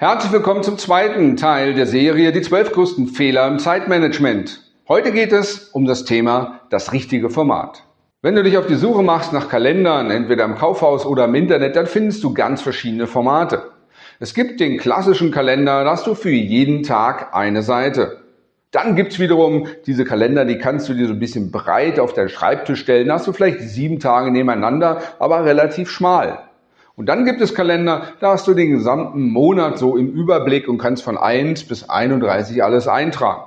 Herzlich willkommen zum zweiten Teil der Serie Die zwölf größten Fehler im Zeitmanagement. Heute geht es um das Thema das richtige Format. Wenn du dich auf die Suche machst nach Kalendern, entweder im Kaufhaus oder im Internet, dann findest du ganz verschiedene Formate. Es gibt den klassischen Kalender, da hast du für jeden Tag eine Seite. Dann gibt's wiederum diese Kalender, die kannst du dir so ein bisschen breit auf deinen Schreibtisch stellen. Da hast du vielleicht sieben Tage nebeneinander, aber relativ schmal. Und dann gibt es Kalender, da hast du den gesamten Monat so im Überblick und kannst von 1 bis 31 alles eintragen.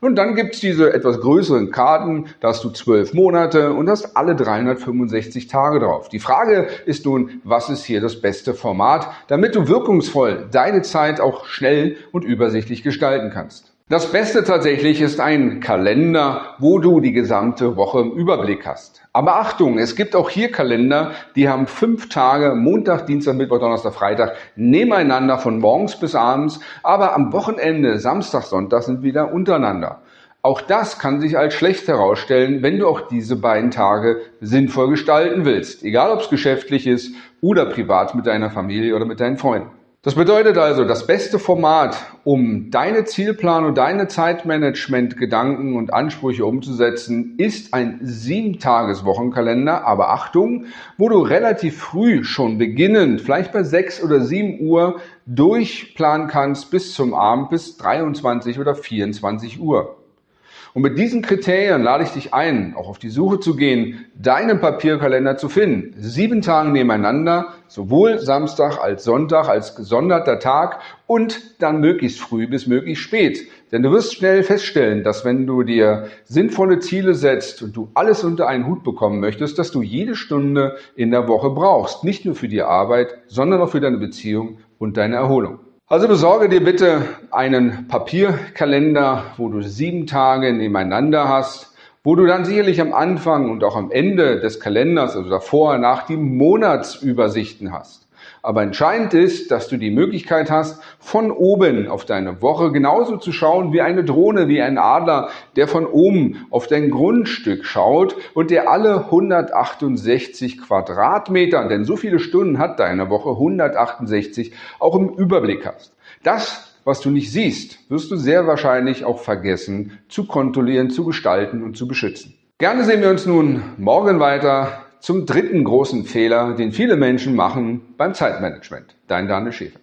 Und dann gibt es diese etwas größeren Karten, da hast du zwölf Monate und hast alle 365 Tage drauf. Die Frage ist nun, was ist hier das beste Format, damit du wirkungsvoll deine Zeit auch schnell und übersichtlich gestalten kannst. Das Beste tatsächlich ist ein Kalender, wo du die gesamte Woche im Überblick hast. Aber Achtung, es gibt auch hier Kalender, die haben fünf Tage, Montag, Dienstag, Mittwoch, Donnerstag, Freitag, nebeneinander von morgens bis abends, aber am Wochenende, Samstag, Sonntag sind wieder untereinander. Auch das kann sich als schlecht herausstellen, wenn du auch diese beiden Tage sinnvoll gestalten willst, egal ob es geschäftlich ist oder privat mit deiner Familie oder mit deinen Freunden. Das bedeutet also, das beste Format, um deine Zielplanung, deine Zeitmanagement-Gedanken und Ansprüche umzusetzen, ist ein Sieben-Tages-Wochenkalender. Aber Achtung, wo du relativ früh schon beginnend, vielleicht bei sechs oder sieben Uhr, durchplanen kannst bis zum Abend bis 23 oder 24 Uhr. Und mit diesen Kriterien lade ich dich ein, auch auf die Suche zu gehen, deinen Papierkalender zu finden. Sieben Tage nebeneinander, sowohl Samstag als Sonntag als gesonderter Tag und dann möglichst früh bis möglichst spät. Denn du wirst schnell feststellen, dass wenn du dir sinnvolle Ziele setzt und du alles unter einen Hut bekommen möchtest, dass du jede Stunde in der Woche brauchst. Nicht nur für die Arbeit, sondern auch für deine Beziehung und deine Erholung. Also besorge dir bitte einen Papierkalender, wo du sieben Tage nebeneinander hast, wo du dann sicherlich am Anfang und auch am Ende des Kalenders, also davor, nach die Monatsübersichten hast. Aber entscheidend ist, dass du die Möglichkeit hast, von oben auf deine Woche genauso zu schauen wie eine Drohne, wie ein Adler, der von oben auf dein Grundstück schaut und der alle 168 Quadratmeter, denn so viele Stunden hat deine Woche, 168, auch im Überblick hast. Das was du nicht siehst, wirst du sehr wahrscheinlich auch vergessen zu kontrollieren, zu gestalten und zu beschützen. Gerne sehen wir uns nun morgen weiter zum dritten großen Fehler, den viele Menschen machen beim Zeitmanagement. Dein Daniel Schäfer.